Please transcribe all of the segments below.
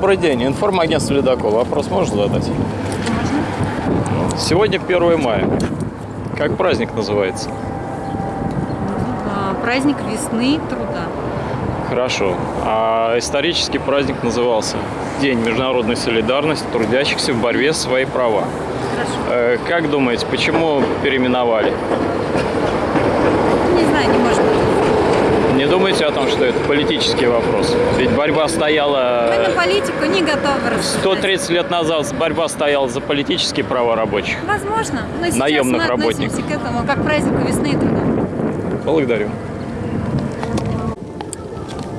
Добрый день. Информагентство «Ледокол». Вопрос можно задать? Можно. Сегодня 1 мая. Как праздник называется? А, Праздник весны труда. Хорошо. А исторический праздник назывался День международной солидарности трудящихся в борьбе за свои права. Хорошо. Э, Как думаете, почему переименовали? Не знаю, не может быть. Не думаете о том, что это политический вопрос? Ведь борьба Мы стояла... на политику не готовы рассуждать. 130 лет назад борьба стояла за политические права рабочих. Возможно. Но сейчас Наемных мы работников. к этому как к празднику весны и труда. Благодарю.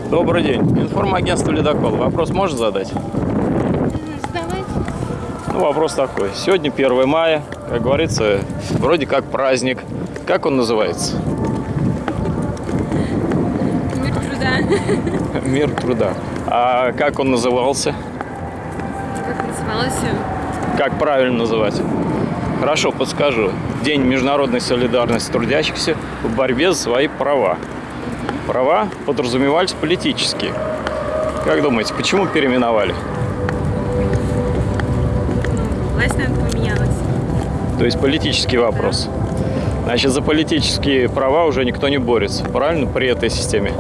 Добрый день. Информагентство «Ледокол». Вопрос можно задать? Задавайте. Ну, вопрос такой. Сегодня 1 мая, как говорится, вроде как праздник. Как он называется? Мир труда. А как он назывался? Как называлось? Как правильно называть? Хорошо, подскажу. День международной солидарности трудящихся в борьбе за свои права. Права подразумевались политические. Как думаете, почему переименовали? Власть, наверное, поменялась. То есть политический вопрос. Значит, за политические права уже никто не борется, правильно, при этой системе?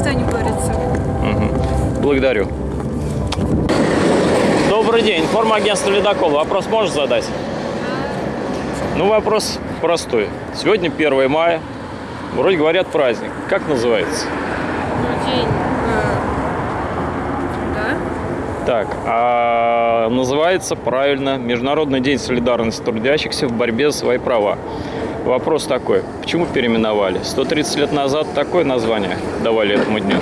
Никто не борется. Мгм. Благодарю. Добрый день, информагентство «Ледокол». Вопрос можно задать? Ну, вопрос простой. Сегодня 1 мая. Вроде говорят праздник. Как называется? Ну, день труда. Так, а называется правильно Международный день солидарности трудящихся в борьбе за свои права. Вопрос такой, почему переименовали? 130 лет назад такое название давали этому дню.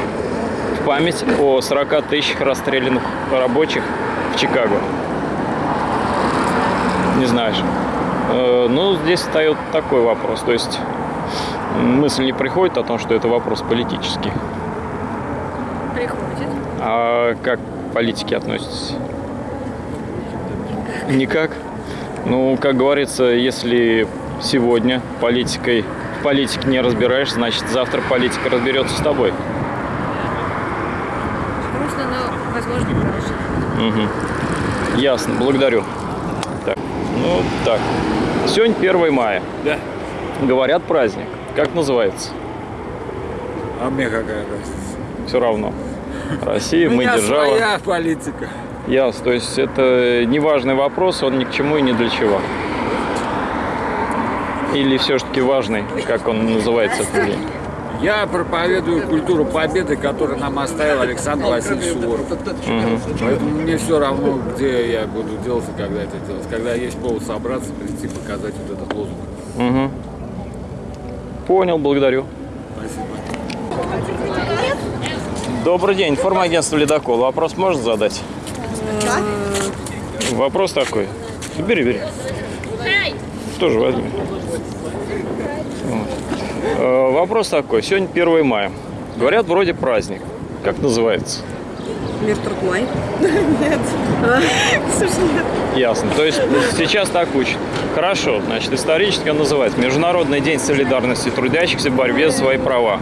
В память о 40 тысячах расстрелянных рабочих в Чикаго. Не знаешь? Э, Ну, здесь встает такой вопрос. То есть мысль не приходит о том, что это вопрос политический. Приходит. А как к политике относитесь? Никак. Ну, как говорится, если сегодня политикой в политике не разбираешься, значит завтра политика разберется с тобой. Грустно, но, возможно, хорошо. Мгм. Ясно, благодарю. Так, ну так. Сегодня 1 мая. Да. Говорят праздник. Как называется? А мне какая разница? Все равно. Россия, мы держава. своя политика. Ясно. То есть это неважный вопрос, он ни к чему и ни для чего. Или все-таки важный, как он называется этот день? Я проповедую культуру победы, которую нам оставил Александр Васильевич Суворов. Поэтому мне все равно, где я буду делать и когда это делать. Когда есть повод собраться, прийти, показать вот этот лозунг. Угу. Понял, благодарю. Спасибо. Добрый день, информагентство «Ледокол». Вопрос можно задать? Вопрос такой. Бери, бери. Тоже возьми. Вот. Э, Вопрос такой. Сегодня 1 мая. Говорят, вроде праздник. Как называется? Мир трудной? Нет. Слушай, нет. Ясно. То есть сейчас так учат. Хорошо. Значит, исторически он называется Международный день солидарности трудящихся в борьбе за свои права.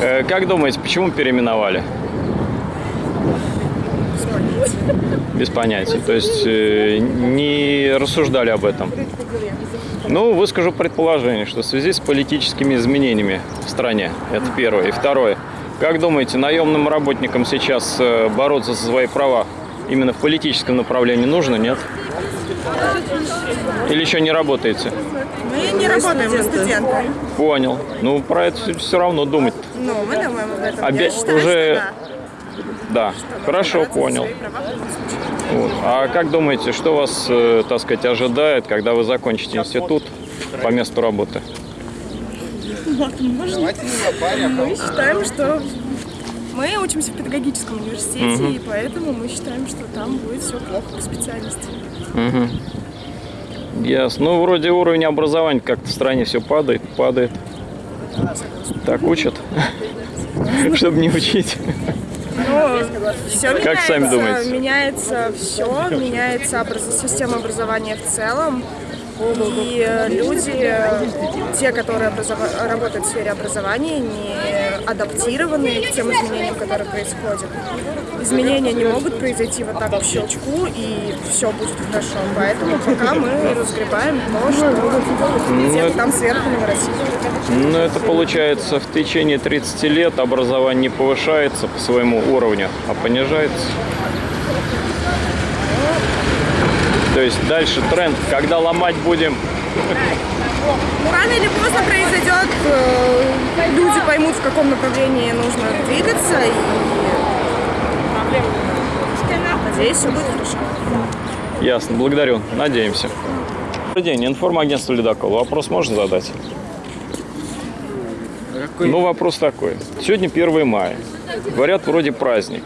Э, Как думаете, почему переименовали? Без понятия. То есть э, не рассуждали об этом. Ну, выскажу предположение, что в связи с политическими изменениями в стране, это первое. И второе. Как думаете, наемным работникам сейчас э, бороться за свои права именно в политическом направлении нужно, нет? Или еще не работаете? Мы не работаем, мы студенты. Понял. Ну, про это все равно думать. Ну, мы думаем об этом. Обе- Я считаю, уже- что да. Да, хорошо, Бороться за понял. Вот. А как думаете, что вас, э, так сказать, ожидает, когда вы закончите институт по месту работы? Мы считаем, что мы учимся в педагогическом университете, и поэтому мы считаем, что там будет все плохо по специальности. Ясно. Ну, вроде уровень образования как-то в стране все падает, падает. Так учат, чтобы не учить. Все Как меняется, сами думаете? меняется все, меняется образ- система образования в целом. И люди, те, которые образова- работают в сфере образования, не адаптированы к тем изменениям, которые происходят. Изменения не могут произойти вот так по щелчку, и все будет хорошо. Поэтому пока мы разгребаем то, что где-то там сверху наворотили. Ну, это получается, в течение 30 лет образование не повышается по своему уровню, а понижается. То есть дальше тренд, когда ломать будем, Ну, рано или поздно произойдет, э, люди поймут, в каком направлении нужно двигаться, и надеюсь, все будет хорошо. ясно, благодарю, надеемся. Добрый день, информагентство «Ледокол». Вопрос можно задать? Ну, вопрос такой. Сегодня 1 мая. Говорят, вроде праздник.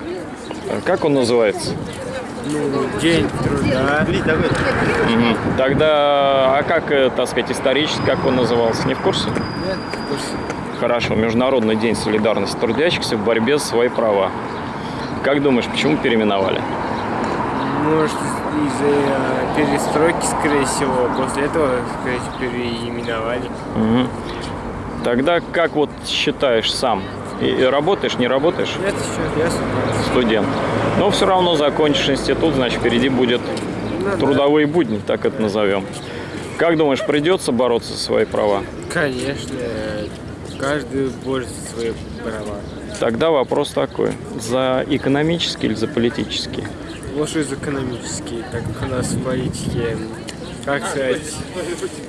Как он называется? День труда. Мгм. Тогда, а как, э, так сказать, исторически, как он назывался? Не в курсе? Нет, в курсе. Хорошо, Международный день солидарности трудящихся в борьбе за свои права. Как думаешь, почему переименовали? Может, из-за э, перестройки, скорее всего. После этого, скорее всего, переименовали. Мгм. Тогда как вот считаешь сам? И, и работаешь, не работаешь? Нет, еще ясно. Студент. Но все равно закончишь институт, значит, впереди будет трудовые будни, так это назовем. Как думаешь, придется бороться за свои права? Конечно, каждый борется за свои права. Тогда вопрос такой. За экономический или за политический? Лучше из экономические, так как у нас в политике, как сказать,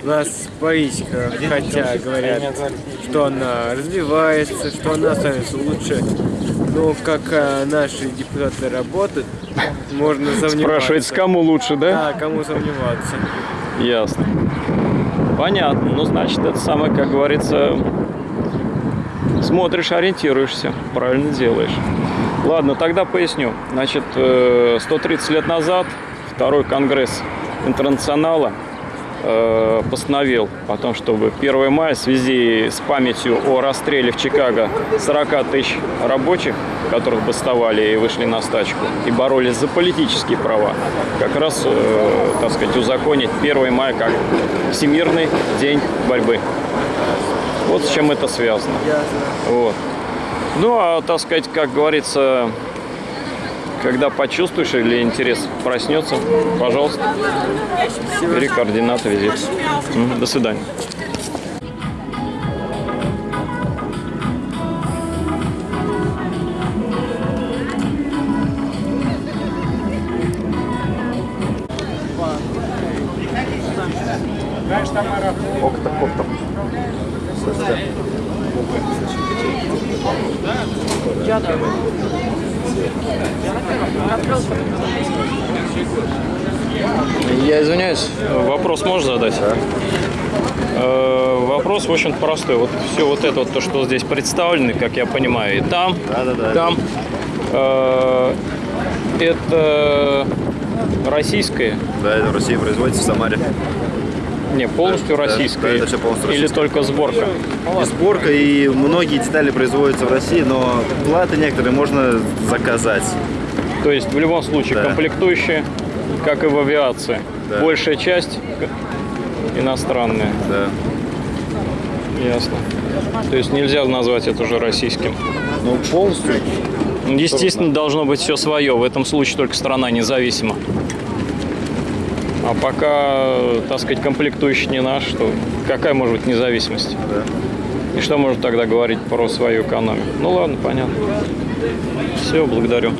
у нас политика, хотя говорят, что она развивается, что она становится лучше, но как э, наши депутаты работают, можно сомневаться. Спрашивается, кому лучше, да? Да, кому сомневаться. Ясно. Понятно. Ну, значит, это самое, как говорится, смотришь, ориентируешься, правильно делаешь. Ладно, тогда поясню. Значит, э, 130 лет назад второй конгресс интернационала э, постановил о том, чтобы 1 мая в связи с памятью о расстреле в Чикаго 40 тысяч рабочих, которых бастовали и вышли на стачку, и боролись за политические права, как раз, э, так сказать, узаконить 1 мая как Всемирный день борьбы. Вот с чем это связано. Вот. Ну, а, так сказать, как говорится, когда почувствуешь или интерес проснется, пожалуйста, бери координаты, визит. До свидания. Я извиняюсь, вопрос можешь задать? Э, Вопрос, в общем простой. Вот все вот это вот, то, что здесь представлено, как я понимаю, и там, там, э, это российское, Да, это в России производится в Самаре. Не полностью Да, да, российское, это всё полностью или только сборка? И сборка, и многие детали производятся в России, но платы некоторые можно заказать. То есть в любом случае Да. комплектующие, как и в авиации, Да. большая часть иностранная. Да. Ясно. То есть нельзя назвать это уже российским. Ну, полностью. Естественно, должно быть все свое. В этом случае только страна независима. А пока, так сказать, комплектующий не наш, то какая может быть независимость? Да. И что может тогда говорить про свою экономику? Ну ладно, понятно. Все, благодарю.